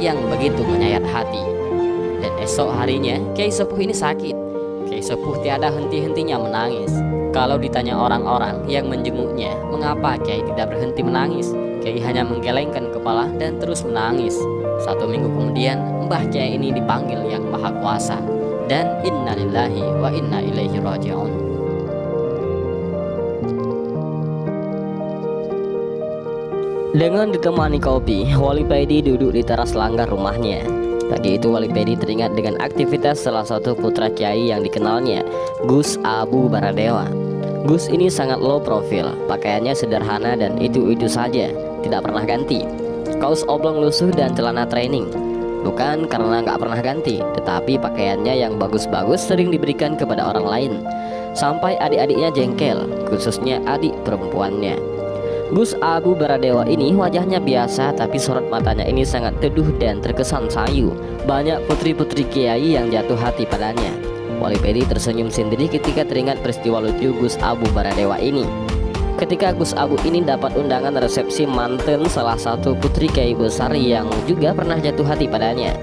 yang begitu menyayat hati. Dan esok harinya, Kiai Sepuh ini sakit. Kiai Sepuh tiada henti-hentinya menangis. Kalau ditanya orang-orang yang menjenguknya, mengapa Kiai tidak berhenti menangis? Kiai hanya menggelengkan kepala dan terus menangis. Satu minggu kemudian, Mbah Kiai ini dipanggil yang Maha Kuasa. Dan innalillahi wa inna ilaihi raji'un. Dengan ditemani kopi, Wali Pedi duduk di teras langgar rumahnya. Pagi itu Wali Pedi teringat dengan aktivitas salah satu putra kiai yang dikenalnya, Gus Abu Baradewa. Gus ini sangat low profil, pakaiannya sederhana dan itu-itu saja, tidak pernah ganti. Kaos oblong lusuh dan celana training. Bukan karena nggak pernah ganti, tetapi pakaiannya yang bagus-bagus sering diberikan kepada orang lain. Sampai adik-adiknya jengkel, khususnya adik perempuannya. Gus Abu Baradewa ini wajahnya biasa tapi sorot matanya ini sangat teduh dan terkesan sayu. Banyak putri-putri kiai yang jatuh hati padanya. Wali Pedi tersenyum sendiri ketika teringat peristiwa lucu Gus Abu Baradewa ini. Ketika Gus Abu ini dapat undangan resepsi manten salah satu putri kiai besar yang juga pernah jatuh hati padanya.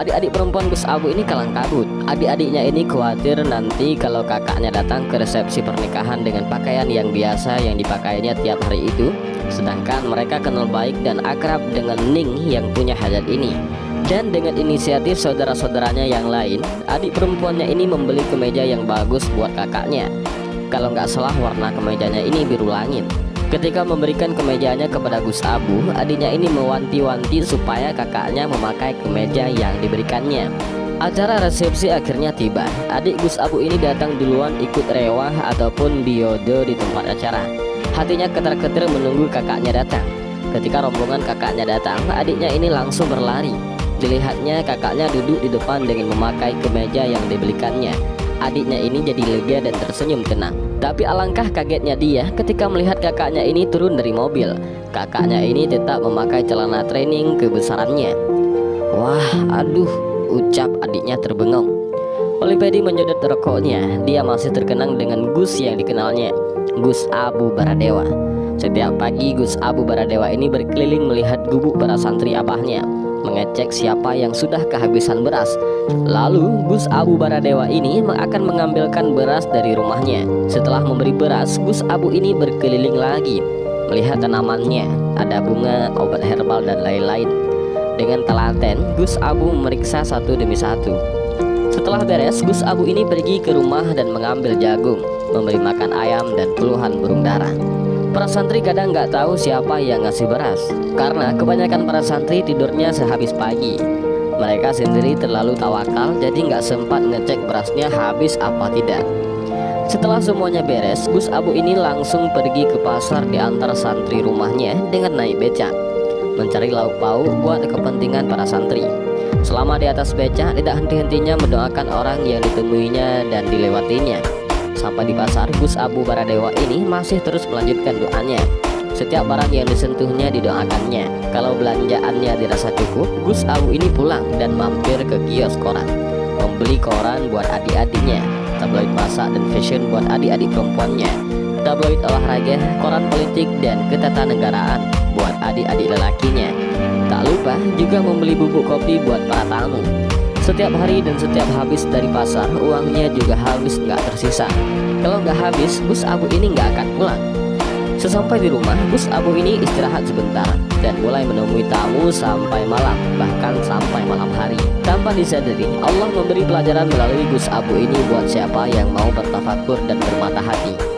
Adik-adik perempuan Gus Abu ini kalang kabut. Adik-adiknya ini khawatir nanti kalau kakaknya datang ke resepsi pernikahan dengan pakaian yang biasa yang dipakainya tiap hari itu. Sedangkan mereka kenal baik dan akrab dengan Ning yang punya hajat ini. Dan dengan inisiatif saudara-saudaranya yang lain, adik perempuannya ini membeli kemeja yang bagus buat kakaknya. Kalau nggak salah warna kemejanya ini biru langit. Ketika memberikan kemejanya kepada Gus Abu, adiknya ini mewanti-wanti supaya kakaknya memakai kemeja yang diberikannya. Acara resepsi akhirnya tiba. Adik Gus Abu ini datang duluan ikut rewah ataupun biodo di tempat acara. Hatinya ketar-ketir menunggu kakaknya datang. Ketika rombongan kakaknya datang, adiknya ini langsung berlari. Dilihatnya kakaknya duduk di depan dengan memakai kemeja yang dibelikannya. Adiknya ini jadi lega dan tersenyum tenang. Tapi alangkah kagetnya dia ketika melihat kakaknya ini turun dari mobil. Kakaknya ini tetap memakai celana training kebesarannya. Wah, aduh, ucap adiknya terbengong. Olipedi menyedot rokoknya. Dia masih terkenang dengan Gus yang dikenalnya, Gus Abu Baradewa. Setiap pagi Gus Abu Baradewa ini berkeliling melihat gubuk para santri abahnya mengecek siapa yang sudah kehabisan beras. Lalu Gus Abu Baradewa ini akan mengambilkan beras dari rumahnya. Setelah memberi beras, Gus Abu ini berkeliling lagi melihat tanamannya, ada bunga, obat herbal dan lain-lain. Dengan telaten, Gus Abu memeriksa satu demi satu. Setelah beres, Gus Abu ini pergi ke rumah dan mengambil jagung, memberi makan ayam dan puluhan burung darah. Para santri kadang nggak tahu siapa yang ngasih beras Karena kebanyakan para santri tidurnya sehabis pagi Mereka sendiri terlalu tawakal jadi nggak sempat ngecek berasnya habis apa tidak Setelah semuanya beres, Gus Abu ini langsung pergi ke pasar di antar santri rumahnya dengan naik becak Mencari lauk pauk buat kepentingan para santri Selama di atas becak tidak henti-hentinya mendoakan orang yang ditemuinya dan dilewatinya Sampai di pasar, Gus Abu Baradewa ini masih terus melanjutkan doanya. Setiap barang yang disentuhnya didoakannya. Kalau belanjaannya dirasa cukup, Gus Abu ini pulang dan mampir ke kios koran. Membeli koran buat adik-adiknya, tabloid masak dan fashion buat adik-adik perempuannya, tabloid olahraga, koran politik dan ketatanegaraan buat adik-adik lelakinya. Tak lupa juga membeli bubuk kopi buat para tamu. Setiap hari dan setiap habis dari pasar, uangnya juga habis nggak tersisa. Kalau nggak habis, Gus Abu ini nggak akan pulang. Sesampai di rumah, Gus Abu ini istirahat sebentar dan mulai menemui tamu sampai malam, bahkan sampai malam hari. Tanpa disadari, Allah memberi pelajaran melalui Gus Abu ini buat siapa yang mau bertafakur dan bermata hati.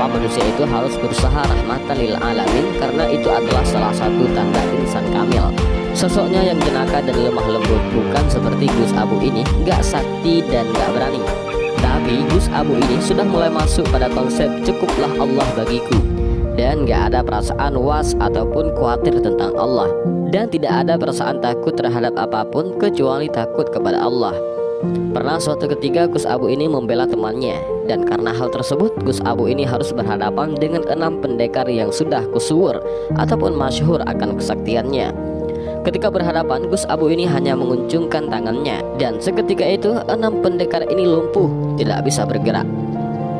Kenapa manusia itu harus berusaha rahmatan lil alamin? Karena itu adalah salah satu tanda insan kamil. Sosoknya yang jenaka dan lemah lembut bukan seperti Gus Abu ini Gak sakti dan gak berani. Tapi Gus Abu ini sudah mulai masuk pada konsep cukuplah Allah bagiku. Dan gak ada perasaan was ataupun khawatir tentang Allah. Dan tidak ada perasaan takut terhadap apa pun kecuali takut kepada Allah Pernah suatu ketika Gus Abu ini membela temannya. Dan karena hal tersebut Gus Abu ini harus berhadapan dengan enam pendekar yang sudah kusuur Ataupun masyhur akan kesaktiannya. Ketika berhadapan, Gus Abu ini hanya menguncungkan tangannya. Dan seketika itu enam pendekar ini lumpuh, tidak bisa bergerak.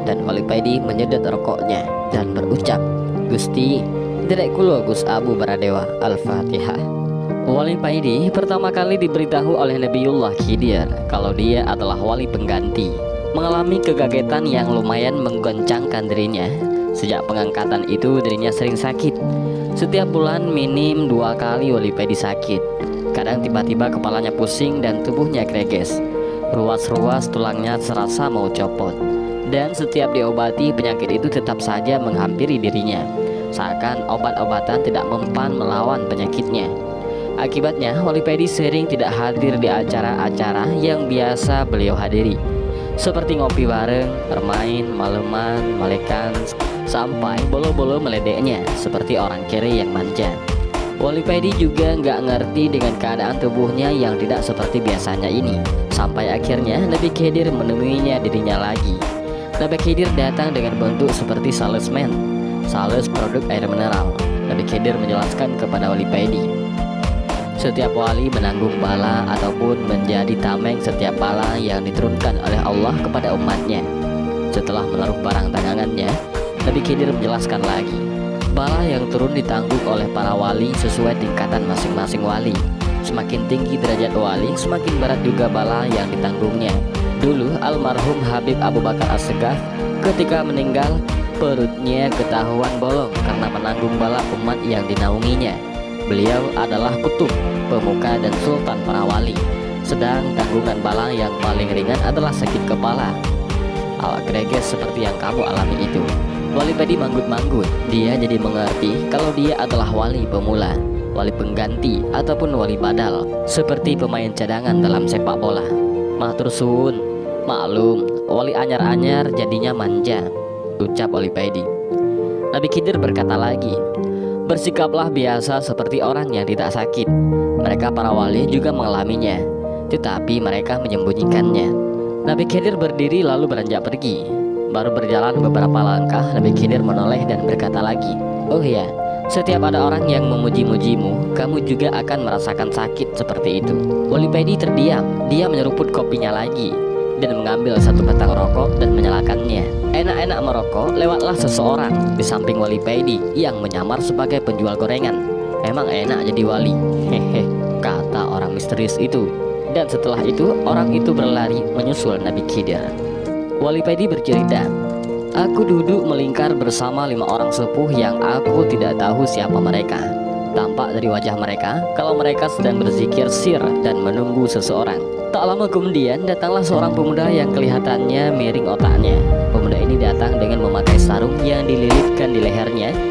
Dan Paidi menyedot rokoknya dan berucap, Gusti, Derek kulo Gus Abu Baradewa Al-Fatihah Wali Paidi pertama kali diberitahu oleh Nabiullah Khidir kalau dia adalah wali pengganti. Mengalami kegagetan yang lumayan menggoncangkan dirinya. Sejak pengangkatan itu dirinya sering sakit. Setiap bulan minim dua kali Wali Paidi sakit. Kadang tiba-tiba kepalanya pusing dan tubuhnya greges. Ruas-ruas tulangnya serasa mau copot. Dan setiap diobati penyakit itu tetap saja menghampiri dirinya. Seakan obat-obatan tidak mempan melawan penyakitnya. Akibatnya, Wali Pedi sering tidak hadir di acara-acara yang biasa beliau hadiri. Seperti ngopi bareng, bermain, maleman, malekan Sampai bolo-bolo meledeknya seperti orang kiri yang manja Wali Pedi juga nggak ngerti dengan keadaan tubuhnya yang tidak seperti biasanya ini. Sampai akhirnya Nabi Khidir menemuinya dirinya lagi. Nabi Khidir datang dengan bentuk seperti salesman. Sales produk air mineral. Nabi Khidir menjelaskan kepada Wali Pedi setiap wali menanggung bala ataupun menjadi tameng setiap bala yang diturunkan oleh Allah kepada umatnya. Setelah menaruh barang dagangannya, Nabi Khidir menjelaskan lagi, bala yang turun ditanggung oleh para wali sesuai tingkatan masing-masing wali. Semakin tinggi derajat wali, semakin berat juga bala yang ditanggungnya. Dulu almarhum Habib Abu Bakar As-Segaf ketika meninggal perutnya ketahuan bolong karena menanggung bala umat yang dinaunginya. Beliau adalah kutub, pemuka dan sultan para wali. Sedang tanggungan bala yang paling ringan adalah sakit kepala. Awak greges seperti yang kamu alami itu. Wali Pedi manggut-manggut. Dia jadi mengerti kalau dia adalah wali pemula, wali pengganti ataupun wali badal, seperti pemain cadangan dalam sepak bola. Matur suwun, maklum, wali anyar-anyar jadinya manja, ucap Wali Pedi. Nabi Khidir berkata lagi, Bersikaplah biasa seperti orang yang tidak sakit. Mereka para wali juga mengalaminya, tetapi mereka menyembunyikannya. Nabi Khidir berdiri lalu beranjak pergi. Baru berjalan beberapa langkah, Nabi Khidir menoleh dan berkata lagi, Oh ya, setiap ada orang yang memuji-mujimu, kamu juga akan merasakan sakit seperti itu. Wali Pedi terdiam, dia menyeruput kopinya lagi dan mengambil satu batang rokok dan menyalakannya. Enak-enak merokok, lewatlah seseorang di samping wali Pedi yang menyamar sebagai penjual gorengan. Emang enak jadi wali, hehe, kata orang misterius itu. Dan setelah itu, orang itu berlari menyusul Nabi Khidir. Wali Pedi bercerita, Aku duduk melingkar bersama lima orang sepuh yang aku tidak tahu siapa mereka. Tampak dari wajah mereka kalau mereka sedang berzikir sir dan menunggu seseorang. Tak lama kemudian datanglah seorang pemuda yang kelihatannya miring otaknya. Pemuda ini datang dengan memakai sarung yang dililitkan di lehernya